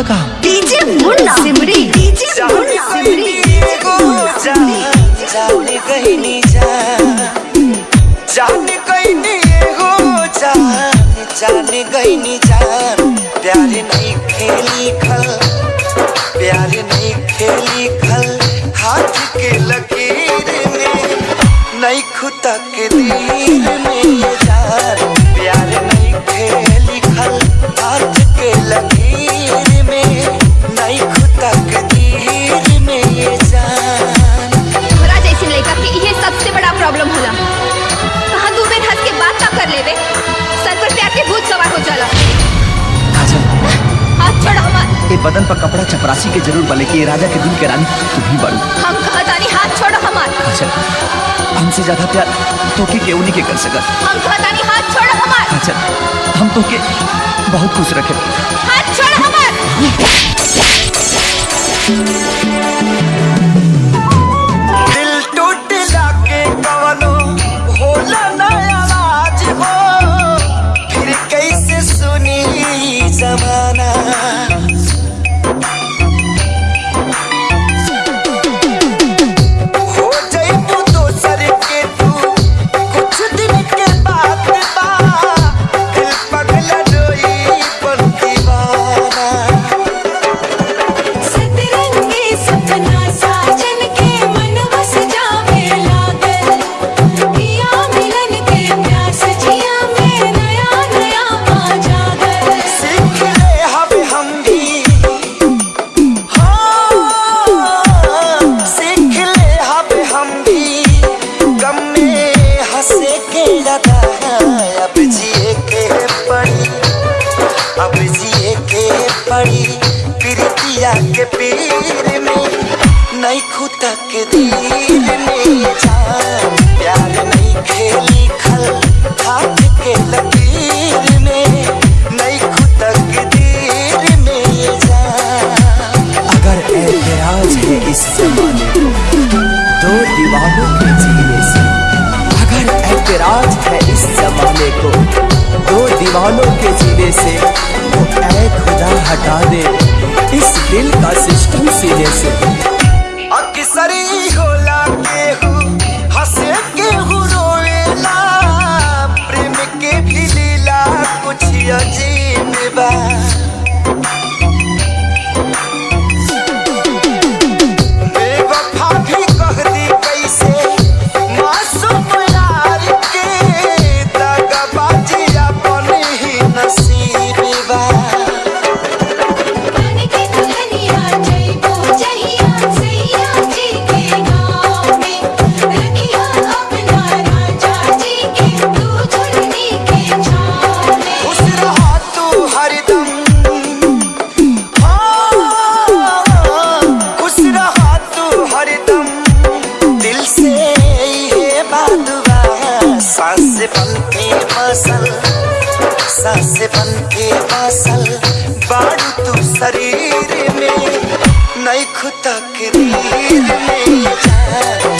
हम DJ Munna. Simri. DJ Munna. Simri. जान गई नी जान जान। गई नी हो जान जान गई नी जान। प्यार नहीं खेली खल। प्यार नहीं खेली खल। हाथ के लकीर में नहीं खुदा के दीर में जान। प्यार नहीं खेली खल। हाथ के लकीर लेवे सर पर प्यार के भूत सवार हो जाला काजल हाथ छोड़ हमार ये बदन पर कपड़ा चपरासी के ज़रूर बले कि राजा के दिल के रानी तुम ही बड़ू। हम कहतानी हाथ छोड़ हमार। काजल हमसे ज़्यादा प्यार तो के केहू नहीं के कर सकत हम कहतानी हाथ छोड़ हमार। काजल हम तो के बहुत खुश रखे। हाथ छोड़ हमार। जमाना पीर में नहीं खुदा के दिल में जान, प्यार नहीं खेली खल, हाथ के लकीर में नहीं खुदा के दिल में जान। अगर ऐतराज है इस जमाने दो दीवानों के जीने से, अगर ऐतराज है इस जमाने को, दो दीवानों के जीने से तो ऐ खुदा हटा दे। इस दिल का सिस्टम सीधे से सांस बन के मसल सांस बन के मसल बाड़ू तू शरीर में, नहीं खुद के में। जान